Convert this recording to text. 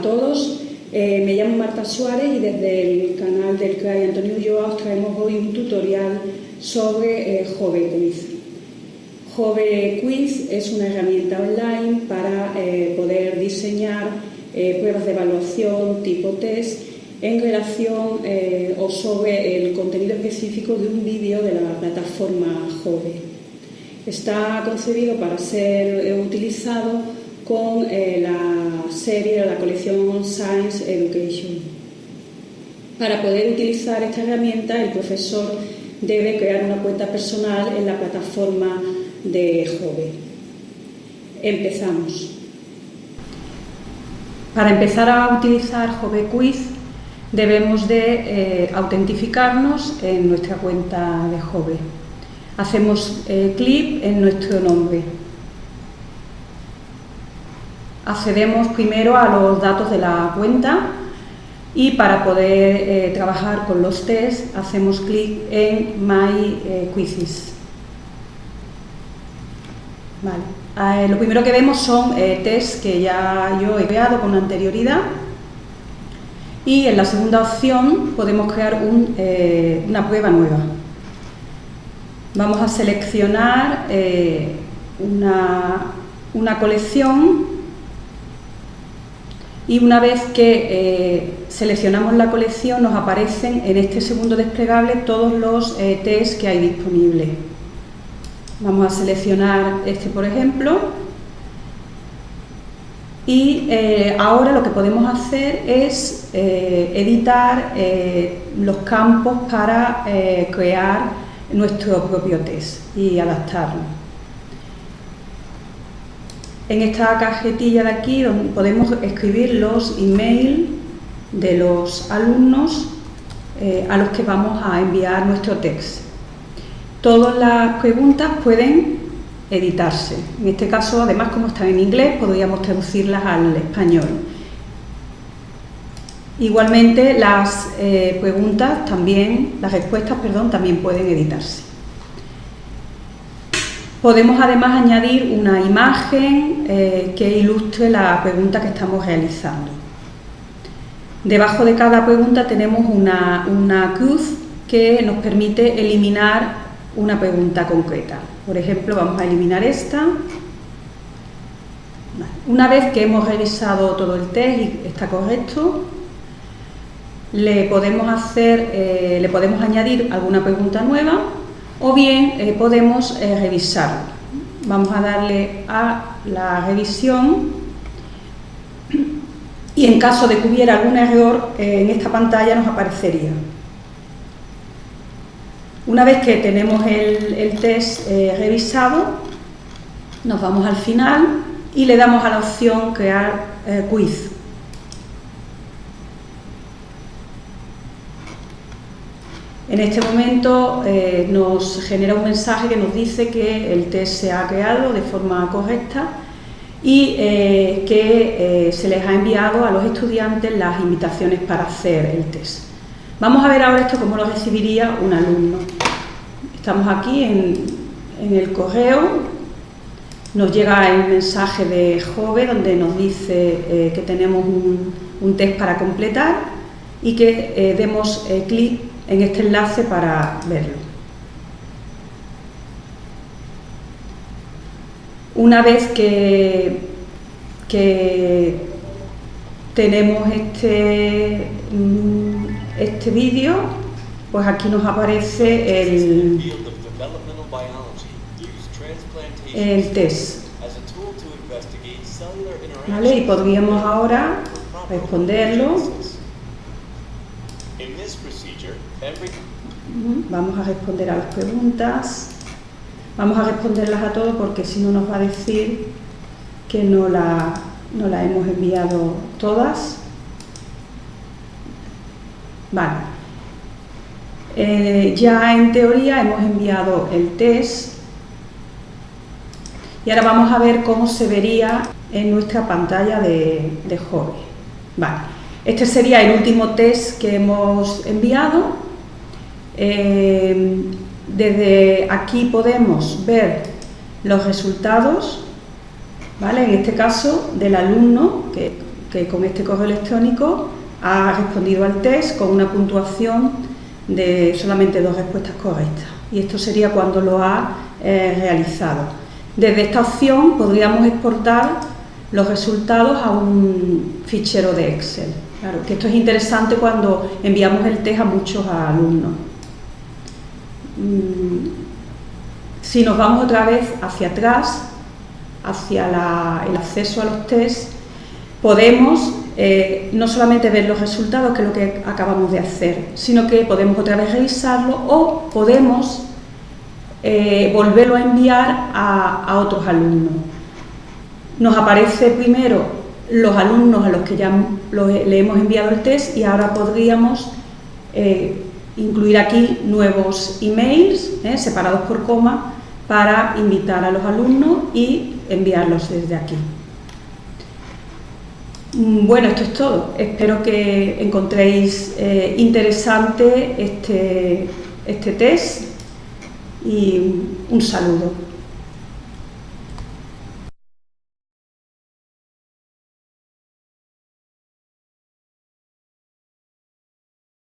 a todos. Eh, me llamo Marta Suárez y desde el canal del CRAI Antonio Ulloa os traemos hoy un tutorial sobre eh, Jove Quiz. Jove Quiz es una herramienta online para eh, poder diseñar eh, pruebas de evaluación tipo test en relación o sobre el contenido específico de un vídeo de la plataforma Jove. Está concebido para ser utilizado con eh, la serie, la colección Science Education. Para poder utilizar esta herramienta, el profesor debe crear una cuenta personal en la plataforma de Jove. Empezamos. Para empezar a utilizar Jove Quiz, debemos de eh, autentificarnos en nuestra cuenta de Jove. Hacemos eh, clic en nuestro nombre accedemos primero a los datos de la cuenta y para poder eh, trabajar con los tests hacemos clic en My eh, Quizzes. Eh, lo primero que vemos son tests que ya yo he creado con anterioridad y en la segunda opción podemos crear una prueba nueva. Vamos a seleccionar una colección y una vez que eh, seleccionamos la colección nos aparecen en este segundo desplegable todos los eh, test que hay disponibles. Vamos a seleccionar este por ejemplo y eh, ahora lo que podemos hacer es editar los campos para crear nuestro propio test y adaptarlo en esta cajetilla de aquí podemos escribir los emails de los alumnos eh, a los que vamos a enviar nuestro text. Todas las preguntas pueden editarse. En este caso, además, como están en inglés, podríamos traducirlas al español. Igualmente, las eh, preguntas también, las respuestas, perdón, también pueden editarse. Podemos además añadir una imagen eh, que ilustre la pregunta que estamos realizando. Debajo de cada pregunta tenemos una, cruz que nos permite eliminar una pregunta concreta. Por ejemplo, vamos a eliminar esta. Una vez que hemos revisado todo el test y está correcto, le podemos, hacer, eh, le podemos añadir alguna pregunta nueva o bien eh, podemos eh, revisarlo. Vamos a darle a la revisión y en caso de que hubiera algún error eh, en esta pantalla nos aparecería. Una vez que tenemos el, el test revisado, nos vamos al final y le damos a la opción crear quiz. En este momento eh, nos genera un mensaje que nos dice que el test se ha creado de forma correcta y eh, que eh, se les ha enviado a los estudiantes las invitaciones para hacer el test. Vamos a ver ahora esto cómo lo recibiría un alumno. Estamos aquí en, el correo, nos llega el mensaje de Jove donde nos dice que tenemos un, un, test para completar y que demos clic en este enlace para verlo. Una vez que, que tenemos este, mm, este vídeo, pues aquí nos aparece el, el test. ¿Vale? Y podríamos ahora responderlo Vamos a responder a las preguntas. Vamos a responderlas a todos porque si no nos va a decir que no la, no la hemos enviado todas. Vale. Eh, ya en teoría hemos enviado el test y ahora vamos a ver cómo se vería en nuestra pantalla de, de Vale. Este sería el último test que hemos enviado. Eh, desde aquí podemos ver los resultados, ¿vale? en este caso del alumno que con este correo electrónico ha respondido al test con una puntuación de solamente dos respuestas correctas. Y esto sería cuando lo ha eh, realizado. Desde esta opción podríamos exportar los resultados a un fichero de Excel. Claro, que esto es interesante cuando enviamos el test a muchos alumnos. Mm, si nos vamos otra vez hacia atrás, hacia el acceso a los test, podemos eh, no solamente ver los resultados, que es lo que acabamos de hacer, sino que podemos otra vez revisarlo o podemos eh, volverlo a enviar a, otros alumnos. Nos aparece primero los alumnos a los que ya le hemos enviado el test y ahora podríamos eh, incluir aquí nuevos emails separados por coma para invitar a los alumnos y enviarlos desde aquí. Mm, bueno, esto es todo. Espero que encontréis eh, interesante este, este test y un saludo.